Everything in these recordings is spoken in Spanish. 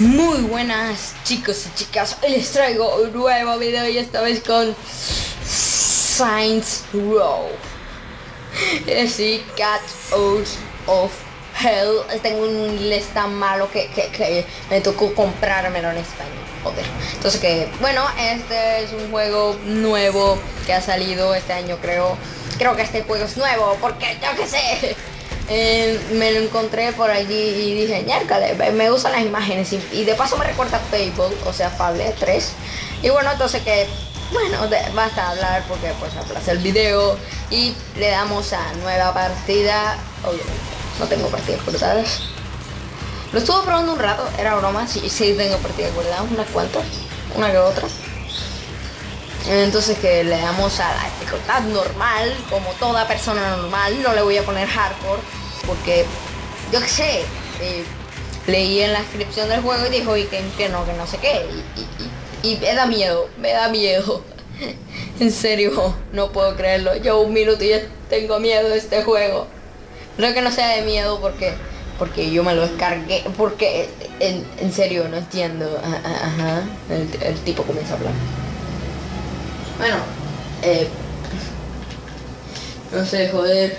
Muy buenas chicos y chicas, hoy les traigo un nuevo video y esta vez con Saints Row. Es decir, Cat Out of Hell. Tengo un inglés tan malo que, que, que me tocó comprármelo en español. Joder. Entonces que, bueno, este es un juego nuevo que ha salido este año creo. Creo que este juego es nuevo porque yo que sé. Eh, me lo encontré por allí y dije, ñárcale, me gustan las imágenes y, de paso me recuerda Fable, o sea, Fable 3. Y bueno, entonces que, bueno, basta hablar porque pues aplaza el video y le damos a nueva partida. No tengo partidas cortadas. Lo estuve probando un rato, era broma, sí, sí tengo partidas guardadas, unas cuantas, una que otra. Entonces que le damos a la dificultad normal, como toda persona normal, no le voy a poner hardcore porque yo qué sé, eh, leí en la descripción del juego y dijo y que, que no, que no sé qué. Y, me da miedo, me da miedo. en serio, no puedo creerlo. Yo un minuto y ya tengo miedo de este juego. No que no sea de miedo porque porque yo me lo descargué. Porque en, serio no entiendo. Ajá. El, el, tipo comienza a hablar. Bueno, eh, no sé, joder.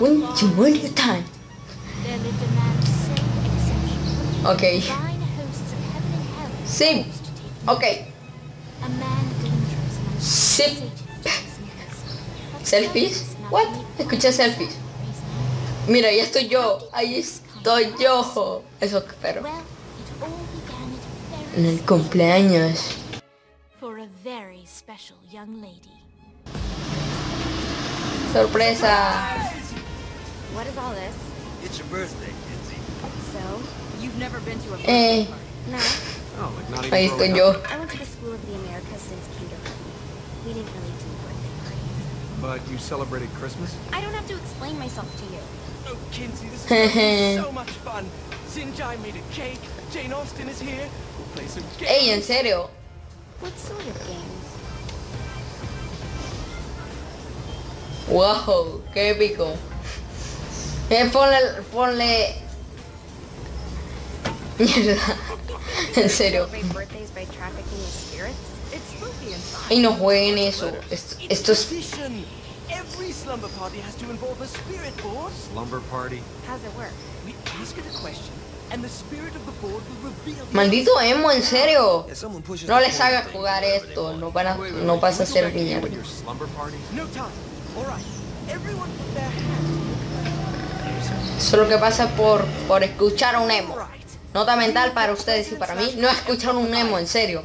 Once upon a time. Ok. Sí. Ok. Sí. ¿Selfies? What? Escuché selfies. Mira, ahí estoy yo. Ahí estoy yo. Eso espero. En el cumpleaños. Sorpresa. What is all this? It's your birthday, Kinsey. So, you've never been to a birthday eh. party? No. Oh, like not even Ahí estoy yo. I went to the School of the Americas since kindergarten. We didn't really do birthday parties. But you celebrated Christmas? I don't have to explain myself to you. Oh, Kinsey, this is so much fun. Sinjai made a cake. Jane Austen is here. We'll play some games. Ey, en serio. What sort of games? Wow, qué épico. Eh, ponle, ponle... Mierda. en serio. Y no jueguen eso. Esto, esto es... Every slumber party has to involve a spirit board. Slumber party? How's it work? We ask it a question and the spirit of the board will reveal Maldito emo, en serio. No les haga jugar esto, no para no pasa a ser mierda. No time. All right. Everyone put their hands eso es lo que pasa por, por escuchar a un emo. Nota mental para ustedes y para mí, no escuchar un emo, en serio.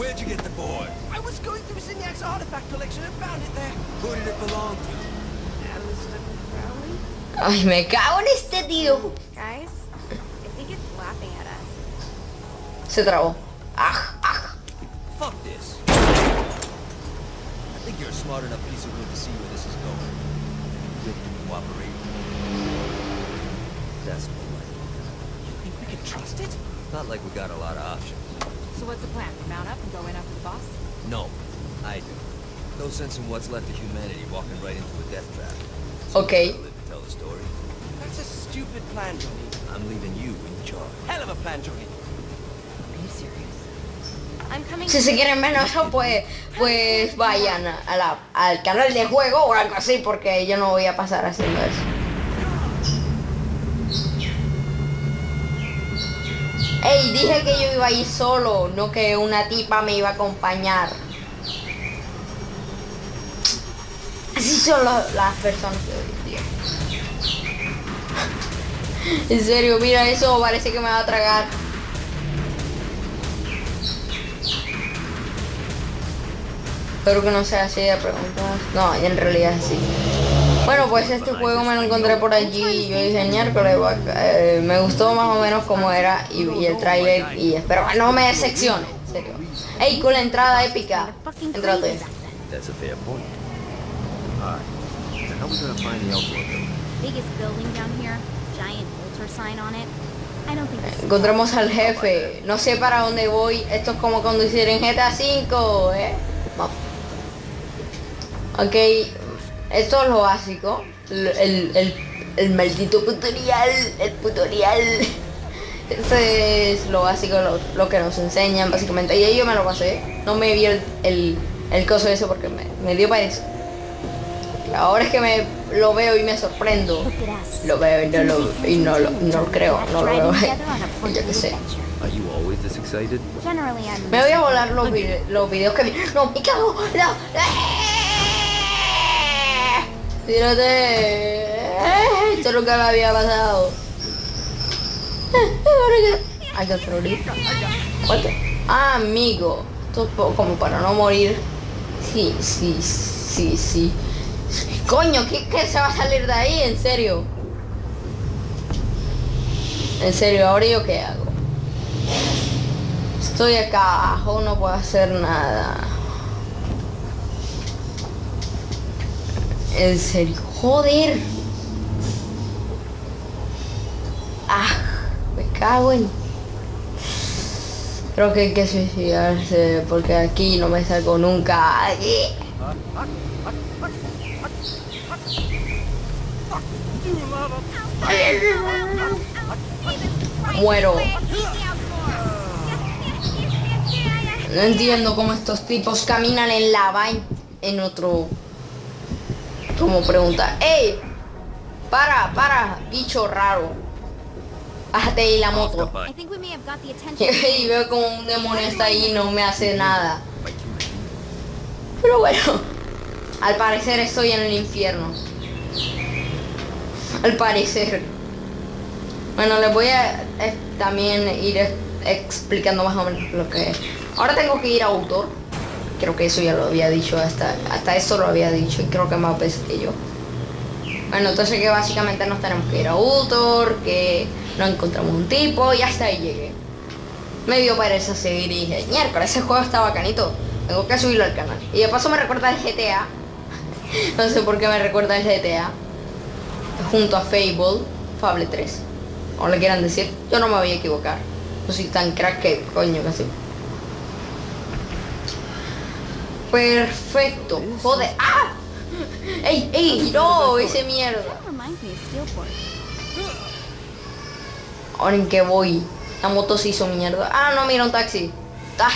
Where'd you get the board? I was going through Zignac's artifact collection and found it there. Who did it belong to? Alistair Crowley? Ay, me cago en este tío. Guys, I think it's laughing at us. Se trabó. Ah, ah. Fuck this. I think you're a smart enough piece of wood to see where this is going. You'll cooperate. That's polite. You think we can trust it? Not like we got a lot of options. So what's the plan? Mount up and go in after the boss? No, I do. No sense in what's left of humanity walking right into a death trap. So okay. Tell the story. That's a stupid plan, Johnny. I'm leaving you in charge. Hell of a plan, Johnny. Si se quieren menos eso, pues, pues vayan a la, al canal de juego o algo así, porque yo no voy a pasar haciendo eso. Ey, dije que yo iba a ir solo, no que una tipa me iba a acompañar. Así son las personas que tío. En serio, mira eso, parece que me va a tragar. Espero que no sea así de preguntas. No, en realidad sí. Bueno, pues este juego me lo encontré por allí y yo dije, miércoles, eh, me gustó más o menos como era y, y el trailer y espero que no me decepcione, en serio. Ey, con la entrada épica. Entrate. Encontramos al jefe. No sé para dónde voy. Esto es como conducir en GTA V, ¿eh? Vamos. Ok, esto es lo básico. El, el, el, el maldito tutorial. El tutorial. Este es lo básico, lo, lo que nos enseñan básicamente. Y ahí yo me lo pasé. No me vi el, el, el coso ese porque me, me dio para eso. Ahora es que me lo veo y me sorprendo. Lo veo y no lo, y no lo, no lo creo, no lo veo. Yo qué sé. adventure. Are you always this excited? Generally, I'm. Me voy a volar los, vide- los videos que vi. ¡No! ¡Me cago! ¡No! ¡Tírate! Esto nunca me había pasado. Hay que morir. Ah, amigo. Esto es como para no morir. Sí, sí, sí, sí. Coño, ¿qué, qué se va a salir de ahí? En serio. En serio, ¿ahora yo qué hago? Estoy acá abajo, no puedo hacer nada. En serio, joder. Ah, me cago en. Creo que hay que suicidarse porque aquí no me salgo nunca. Muero. No entiendo cómo estos tipos caminan en lava en, en otro. Como pregunta. ¡Ey! Para, para, bicho raro. Bájate ahí la moto. Y veo como un demonio está ahí y no me hace nada. Pero bueno, al parecer estoy en el infierno. Al parecer. Bueno, les voy a eh, también ir explicando más o menos lo que... Ahora tengo que ir a autor. Creo que eso ya lo había dicho, hasta, hasta esto lo había dicho y creo que más veces que yo. Bueno, entonces que básicamente nos tenemos que ir a autor, que no encontramos un tipo y hasta ahí llegué. Me dio pereza seguir y dije, miércoles, ese juego está bacanito. Tengo que subirlo al canal. Y de paso me recuerda el GTA. no sé por qué me recuerda el GTA. Junto a Fable, Fable 3. O le quieran decir, yo no me voy a equivocar. No soy tan crack que coño casi. Perfecto. Joder. ¡Ah! ¡Ey, ey! ¡No! Ese mierda. Ahora en qué voy. La moto se hizo mierda. Ah, no, mira un taxi. Ah.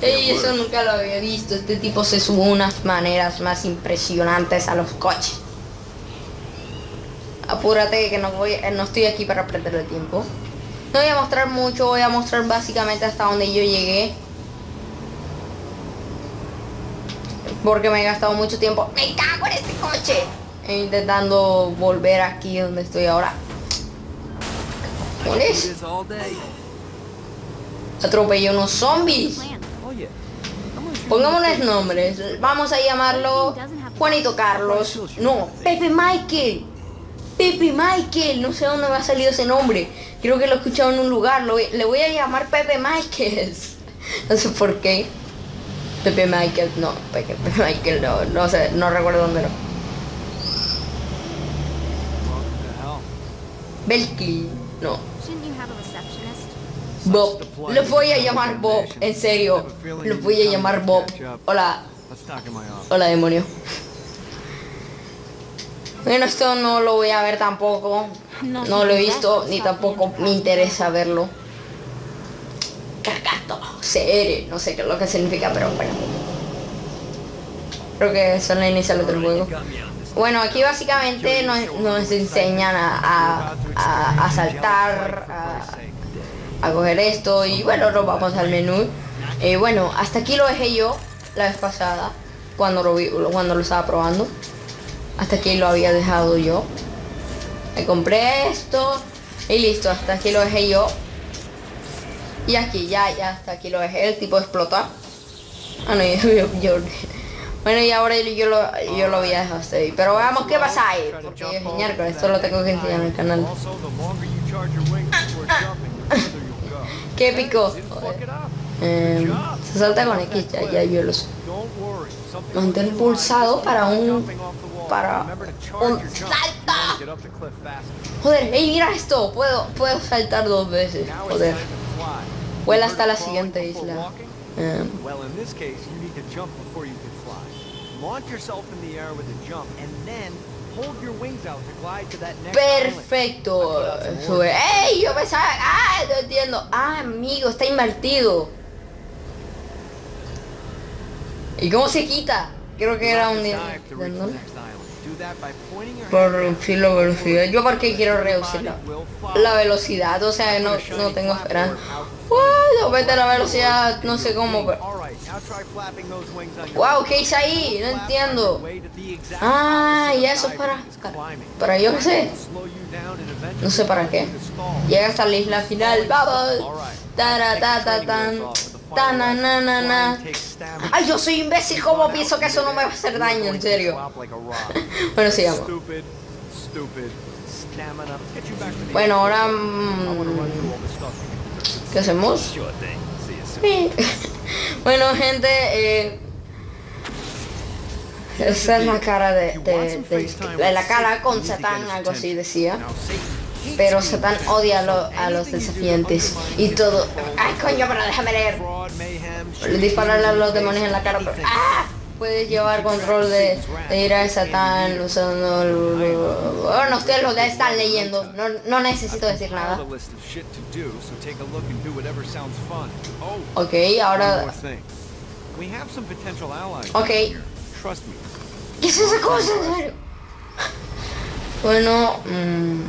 Ey, eso nunca lo había visto. Este tipo se sube unas maneras más impresionantes a los coches. Apúrate que no voy, eh, no estoy aquí para perder el tiempo. No voy a mostrar mucho, voy a mostrar básicamente hasta donde yo llegué. Porque me he gastado mucho tiempo. ¡Me cago en este coche! E intentando volver aquí donde estoy ahora. All day. Atropellé unos zombies. Pongámosles nombres. Vamos a llamarlo Juanito Carlos. No, Pepe Michael. Pepe Michael. No sé dónde me ha salido ese nombre. Creo que lo he escuchado en un lugar. Lo le voy a llamar Pepe Michael. No sé por qué. Pepe Michael. No, Pepe, Pepe Michael no. No sé, no recuerdo dónde no. Belky. No. Shouldn't you have a receptionist? Bob. Lo voy a llamar Bob. En serio. Lo voy a llamar Bob. Hola. Hola demonio. Bueno, esto no lo voy a ver tampoco. No, lo he visto ni tampoco me interesa verlo. CR, no sé qué es lo que significa, pero bueno. Creo que son las iniciales del juego. Bueno, aquí básicamente nos, enseñan a, a, saltar, a, a coger esto y bueno, nos vamos al menú. Eh, bueno, hasta aquí lo dejé yo la vez pasada, cuando lo, vi, cuando lo estaba probando. Hasta aquí lo había dejado yo. Me compré esto y listo, hasta aquí lo dejé yo. Y aquí ya, ya, hasta aquí lo dejé, el tipo explota. Ah, no, yo, Bueno, y ahora yo lo, yo lo había dejado hasta ahí. Pero veamos qué pasa ahí. Porque es miércoles, esto lo tengo que enseñar en el canal. Qué épico. Eh, se salta con X, ya, ya yo lo sé. Mantén pulsado para un- para un salto. Joder, hey, mira esto. Puedo, puedo saltar dos veces. Joder. Vuela hasta la siguiente isla. perfecto. Sube. ¡Ey! Yo pensaba. ¡Ah! No entiendo. Ah, amigo, está invertido. ¿Y cómo se quita? Creo que era un your Por reducir la velocidad. Yo porque quiero reducir la, la velocidad. O sea, no, no tengo esperanza. Wow, aumenta la velocidad. No sé cómo. Pero... Wow, ¿qué hice ahí? No entiendo. Ah, y eso es para. Para yo qué sé. No sé para qué. Llega hasta la isla final. Vamos. Tara, ta, ta, tan. Ta, na, na, na, na. Ay, yo soy imbécil. ¿Cómo pienso que eso no me va a hacer daño? En serio. Bueno, sigamos. Bueno, ahora. Mm. ¿Qué hacemos? Bueno, gente. Eh, esa es la cara de, la cara con Satán, algo así decía. Pero. Satán odia a los desafiantes y todo. ¡Ay, coño, pero déjame leer! Dispararle a los demonios en la cara, pero. ¡Ah! Puedes llevar control de, de ir a Satán usando. el- Bueno, ustedes lo ya están leyendo. No, no necesito decir nada. Oh, Ok, ahora. Ok. ¿Qué es esa cosa? En serio. Bueno. mm,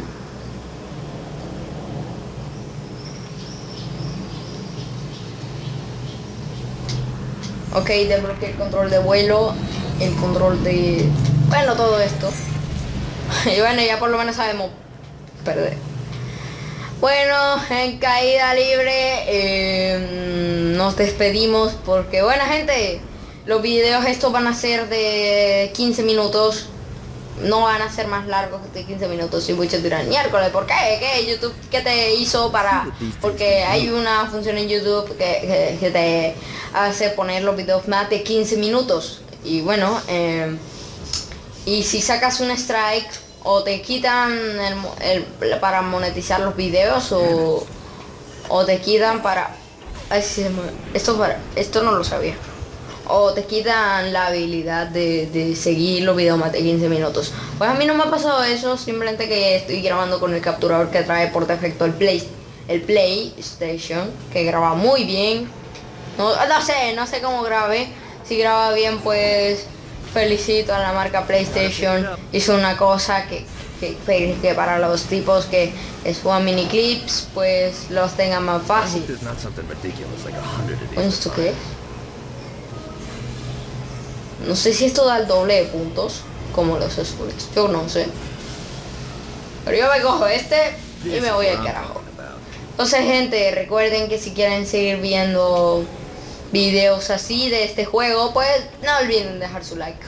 Ok, desbloqueé el control de vuelo, el control de... Bueno, todo esto. Y bueno, ya por lo menos sabemos perder. Bueno, en caída libre eh, nos despedimos porque, buena gente, los videos estos van a ser de 15 minutos. No van a ser más largos de 15 minutos y muchos dirán, miércoles, ¿por qué? ¿Qué? YouTube, ¿qué te hizo para...? Porque hay una función en YouTube que, que- que te hace poner los videos más de 15 minutos. Y bueno, eh, y si sacas un strike o te quitan el, para monetizar los videos o, o te quitan para... Ay, esto, para, esto no lo sabía. O te quitan la habilidad de, de seguir los videos más de 15 minutos. Pues a mí no me ha pasado eso, simplemente que estoy grabando con el capturador que trae por defecto el Play, el PlayStation, que graba muy bien. No, no sé, no sé cómo grabe. Si graba bien, pues felicito a la marca PlayStation. Hizo una cosa que, que, que para los tipos que, suban mini clips, pues los tengan más fácil. ¿Esto qué es? No sé si esto da el doble de puntos, como los azules. Yo no sé. Pero yo me cojo este y me voy al carajo. Entonces, gente, recuerden que si quieren seguir viendo videos así de este juego, pues no olviden dejar su like.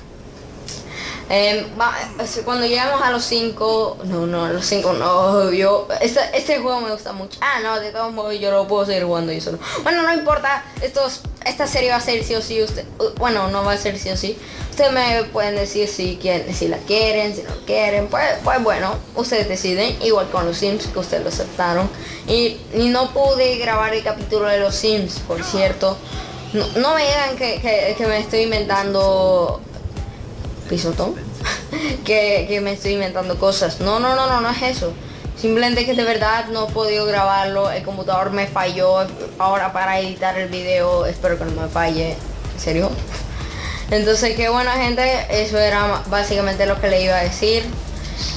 Es- cuando llegamos a los 5, no, no, a los 5 no, yo, este, este juego me gusta mucho. Ah, no, de todos modos yo lo puedo seguir jugando yo solo. Bueno, no importa, estos, esta serie va a ser sí o sí, usted, bueno, no va a ser sí o sí. Ustedes me pueden decir si, quieren, si la quieren, si no quieren, pues, pues bueno, ustedes deciden, igual con los Sims que ustedes lo aceptaron. Y, y no pude grabar el capítulo de los Sims, por cierto. No, me digan que- que me estoy inventando pisotón que, que me estoy inventando cosas no no no no no es eso simplemente que de verdad no he podido grabarlo el computador me falló ahora para editar el video espero que no me falle en serio entonces que bueno gente eso era básicamente lo que le iba a decir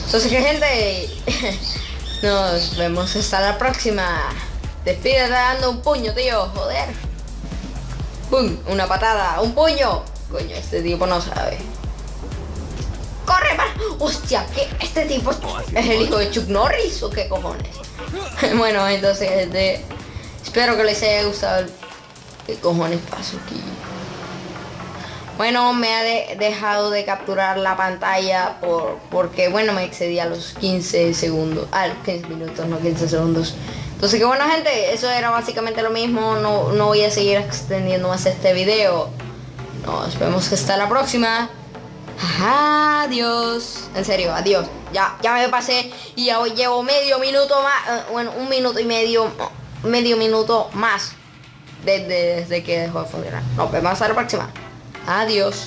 entonces que gente nos vemos hasta la próxima despídete dando un puño tío joder ¡Pum! Una patada, un puño. Coño, este tipo no sabe. ¡Corre, man! ¡Hostia! ¿qué? ¿Este tipo es el hijo de Chuck Norris o qué cojones? bueno, entonces, este, espero que les haya gustado. el- ¿Qué cojones pasó aquí? Bueno, me ha de- dejado de capturar la pantalla por, porque, bueno, me excedí a los 15 segundos. A los 15 minutos, no 15 segundos. Entonces, que bueno, gente, eso era básicamente lo mismo. No, no voy a seguir extendiendo más este video. Nos vemos hasta la próxima. Adiós. En serio, adiós. Ya, ya me pasé y ya hoy llevo medio minuto más. eh, bueno, un minuto y medio. Medio minuto más. Desde, desde que dejó de funcionar. Nos vemos hasta la próxima. Adiós.